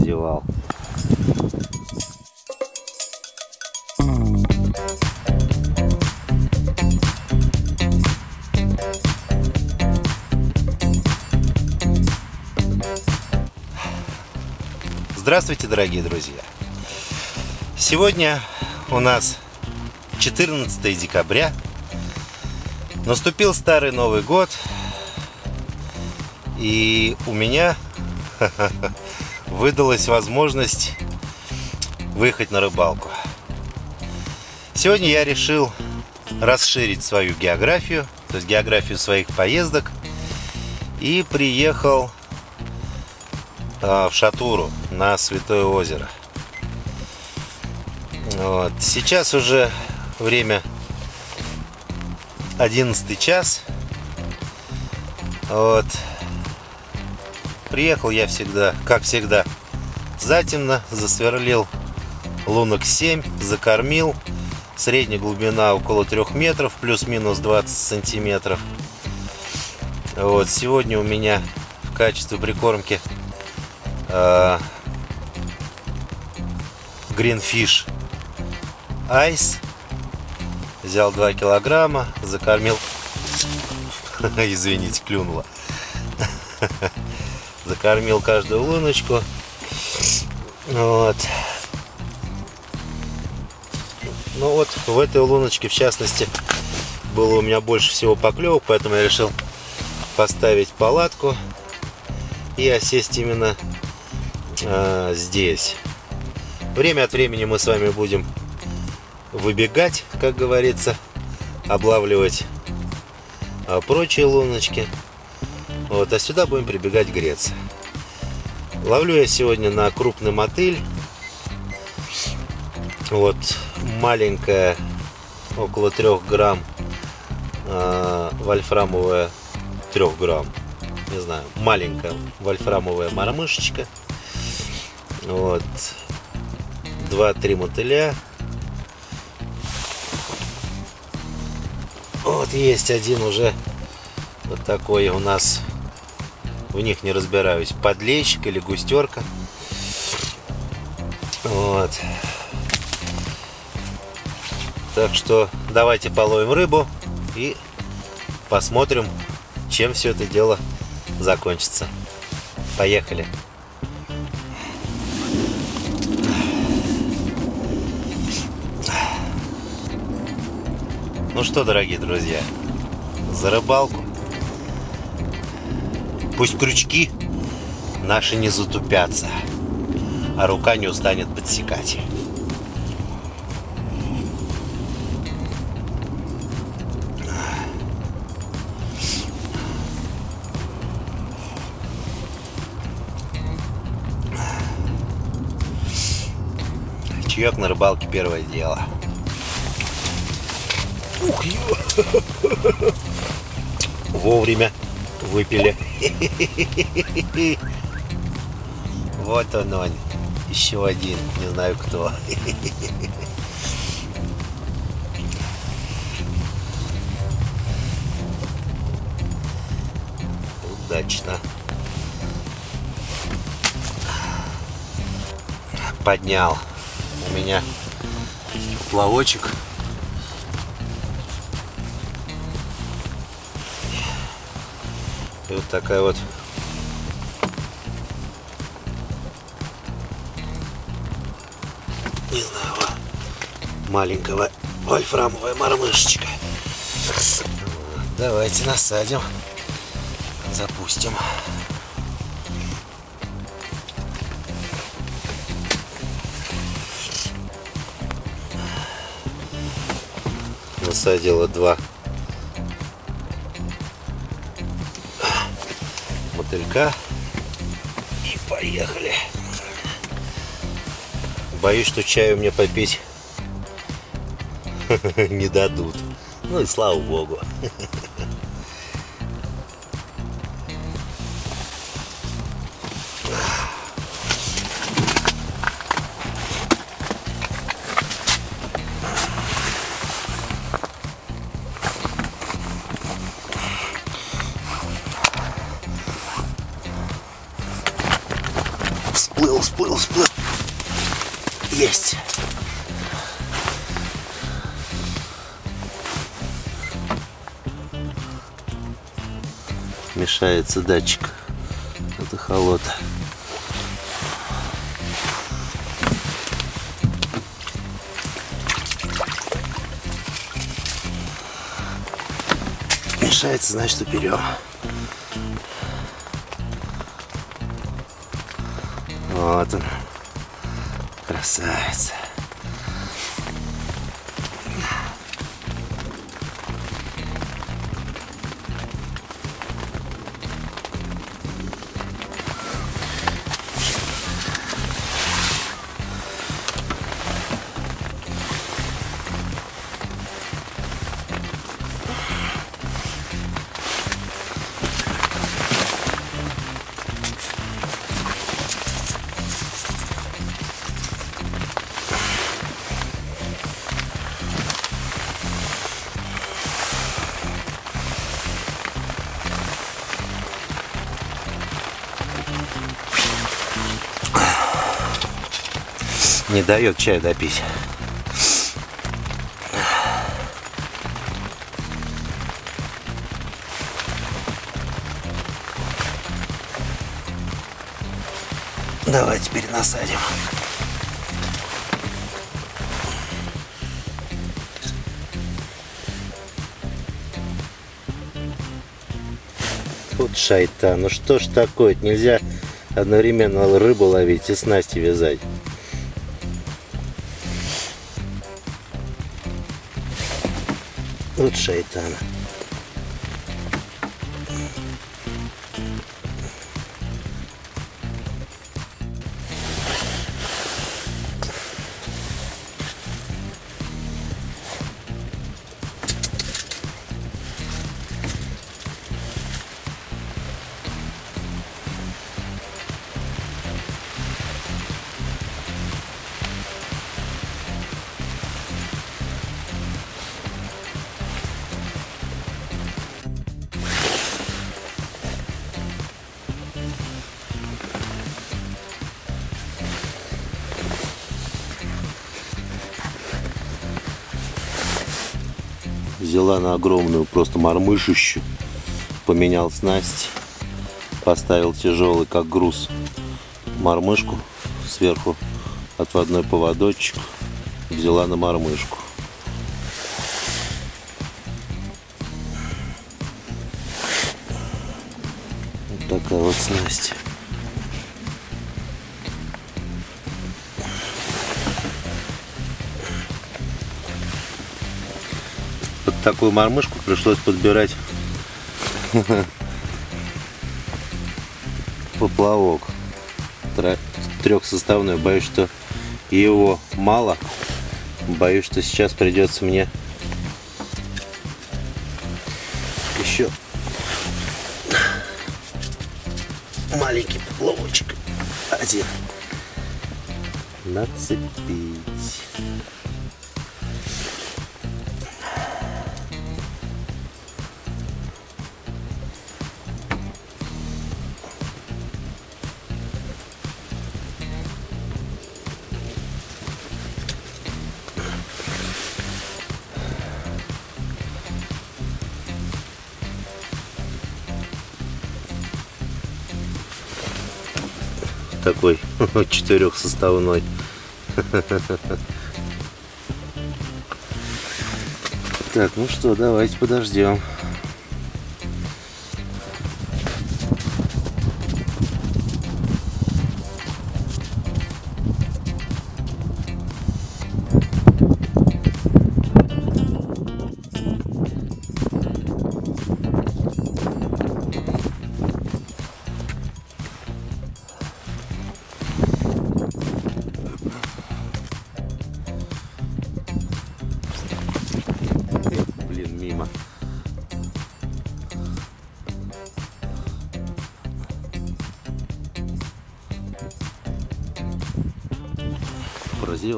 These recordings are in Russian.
задевал. Здравствуйте, дорогие друзья! Сегодня у нас 14 декабря. Наступил старый Новый год. И у меня выдалась возможность выехать на рыбалку. Сегодня я решил расширить свою географию, то есть географию своих поездок. И приехал а, в Шатуру на Святое озеро. Вот. Сейчас уже время 11 час. Вот. Приехал я всегда, как всегда, затемно, засверлил лунок 7, закормил. Средняя глубина около 3 метров, плюс-минус 20 сантиметров. Вот, сегодня у меня в качестве прикормки Greenfish Ice. Взял 2 килограмма, закормил. Извините, клюнула. Закормил каждую луночку. Вот. Ну вот, в этой луночке, в частности, было у меня больше всего поклевок, поэтому я решил поставить палатку и осесть именно э, здесь. Время от времени мы с вами будем выбегать, как говорится, облавливать э, прочие луночки. Вот, а сюда будем прибегать греться. Ловлю я сегодня на крупный мотыль. Вот, маленькая, около 3 грамм, э, вольфрамовая 3 грамм, не знаю, маленькая вольфрамовая мормышечка. Вот. Два-три мотыля. Вот есть один уже вот такой у нас. В них не разбираюсь. Подлейщик или густерка. Вот. Так что давайте половим рыбу и посмотрим, чем все это дело закончится. Поехали! Ну что, дорогие друзья, за рыбалку. Пусть крючки наши не затупятся, а рука не устанет подсекать. Чаек на рыбалке первое дело. Ух, Вовремя выпили. Вот он он. Еще один. Не знаю кто. Удачно. Поднял. У меня плавочек И вот такая вот не знаю, маленького вольфрамовая мормышечка. Давайте насадим, запустим. Насадила два мотылька. И поехали. Боюсь, что чаю мне попить не дадут. Ну и слава богу. всплыл, всплыл, всплыл. Есть. Мешается датчик. Это холода. Мешается, значит, уперем. Вот он. Красавец. Не дает чаю допить. Давай теперь насадим. Вот шайтан, ну что ж такое, нельзя одновременно рыбу ловить и снасти вязать. Вот шайтан. Взяла на огромную просто мормышищу, поменял снасть, поставил тяжелый как груз мормышку сверху отводной поводочек, взяла на мормышку. Вот такая вот снасть. Такую мормышку пришлось подбирать поплавок трехсоставной. Боюсь, что его мало. Боюсь, что сейчас придется мне еще маленький поплавочек один нацепить. Такой четырехсоставной. Так, ну что, давайте подождем.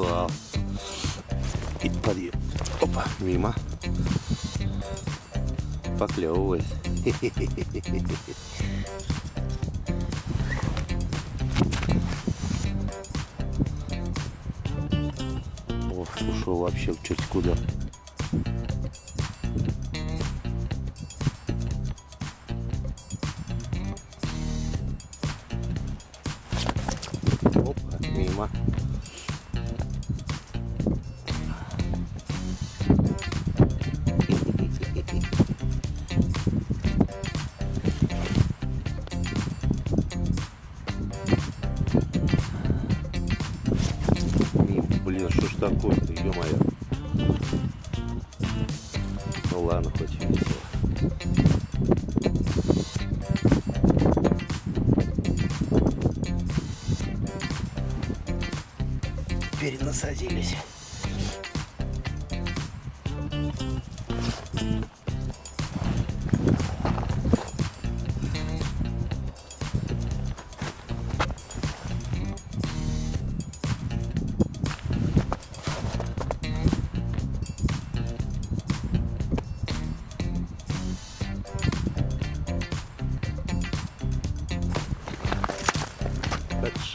подъезжал. И подъезд. Опа, мимо. Поклевывает. О, ушел вообще чуть куда. Блин, что ж такое-то, ё-моё. Ну ладно, хоть весело. Перенасадились.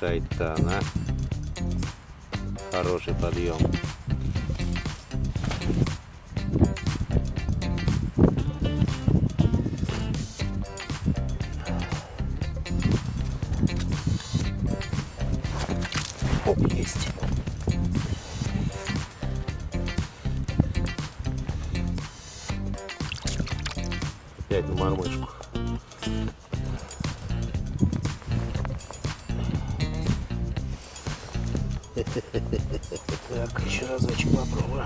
Шайтана. Хороший подъем. Так, еще разочек попробую.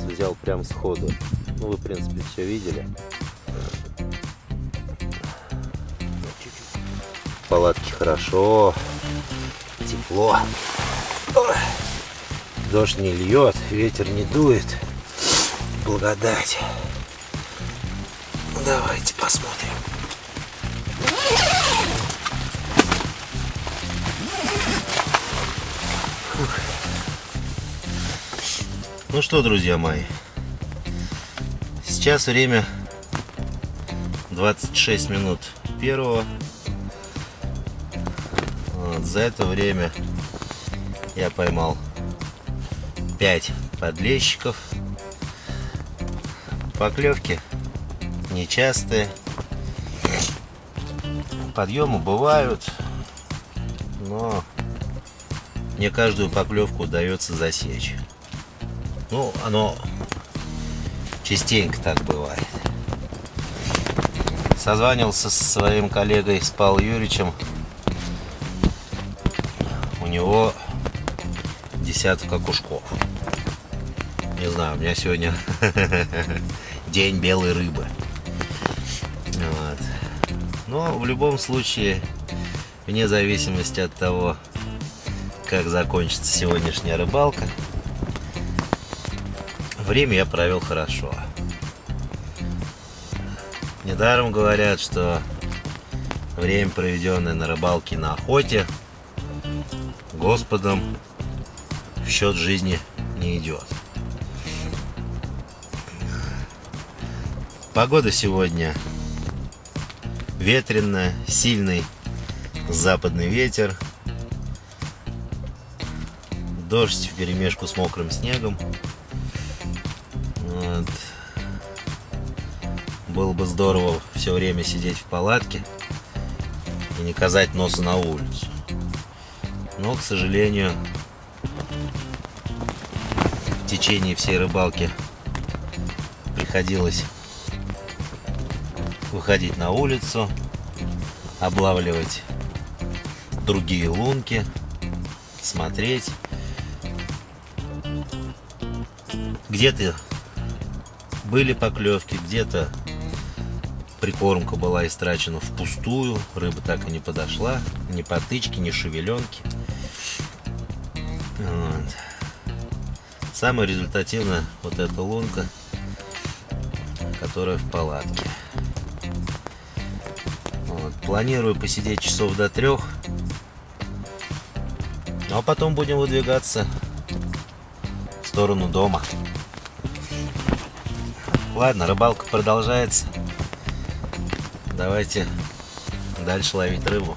Раз взял прям сходу. Ну, вы, в принципе, все видели. В палатке хорошо, тепло. Дождь не льет, ветер не дует. Благодать. Ну, давайте посмотрим. Ну что, друзья мои, сейчас время 26 минут первого. Вот, за это время я поймал 5 подлещиков. Поклевки нечастые. Подъемы бывают, но не каждую поклевку удается засечь. Ну, оно частенько так бывает. Созванивался со своим коллегой с Павлом Юрьевичем. У него десяток окушков. Не знаю, у меня сегодня день белой рыбы. Вот. Но в любом случае, вне зависимости от того, как закончится сегодняшняя рыбалка, время я провел хорошо. Недаром говорят, что время, проведенное на рыбалке на охоте, Господом в счет жизни не идет. Погода сегодня ветреная, сильный западный ветер, дождь в перемешку с мокрым снегом. Вот. Было бы здорово все время сидеть в палатке и не казать носа на улицу. Но, к сожалению, в течение всей рыбалки приходилось выходить на улицу, облавливать другие лунки, смотреть. Где-то были поклевки, где-то прикормка была истрачена впустую, рыба так и не подошла, ни потычки, ни шевеленки. Вот. Самая результативная вот эта лунка, которая в палатке. Вот. Планирую посидеть часов до трех. Ну а потом будем выдвигаться в сторону дома. Ладно, рыбалка продолжается. Давайте дальше ловить рыбу.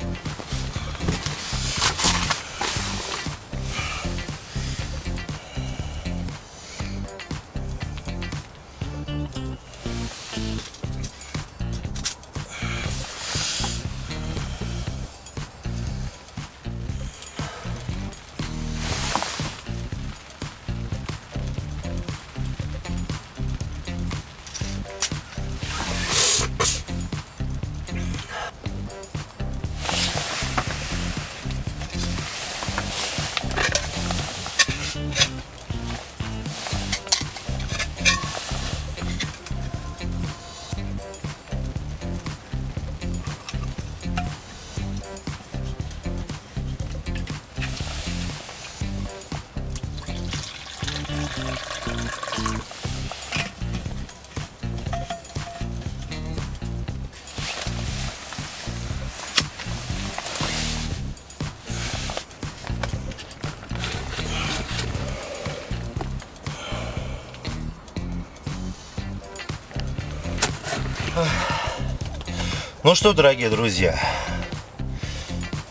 Ну что, дорогие друзья,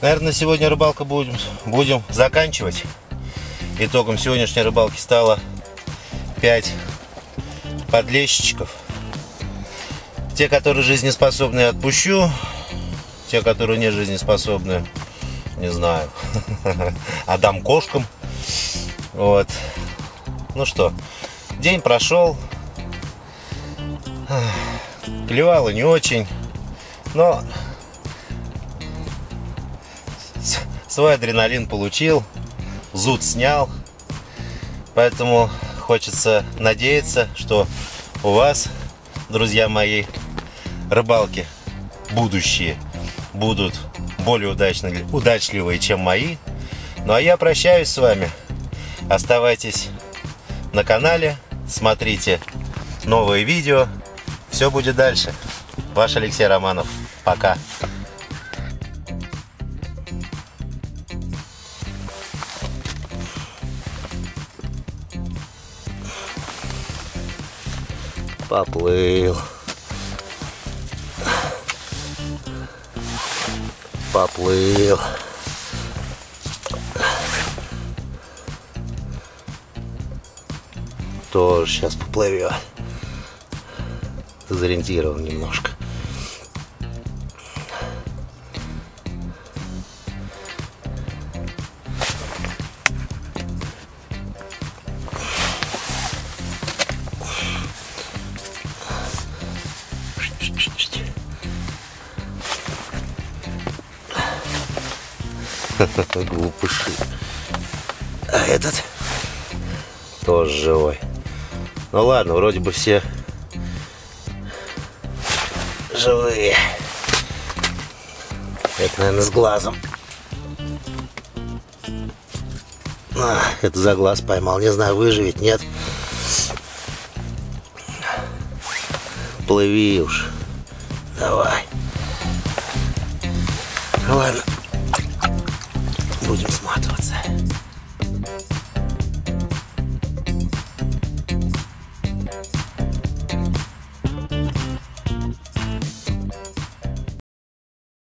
наверное, сегодня рыбалка будем, будем заканчивать. Итогом сегодняшней рыбалки стало 5 подлещичков. Те, которые жизнеспособны, отпущу. Те, которые не жизнеспособны, не знаю, отдам кошкам. Вот. Ну что, день прошел. Клевало не очень. Но свой адреналин получил, зуд снял. Поэтому хочется надеяться, что у вас, друзья мои, рыбалки будущие будут более удачные, удачливые, чем мои. Ну а я прощаюсь с вами. Оставайтесь на канале, смотрите новые видео. Все будет дальше. Ваш Алексей Романов. Пока. Поплыл. Поплыл. Тоже сейчас поплывет. Дезориентирован немножко. Глупыши. А этот тоже живой. Ну ладно, вроде бы все живые. Это, наверное, с глазом. А, это за глаз поймал. Не знаю, выживет, нет. Плыви уж. Давай. Ладно.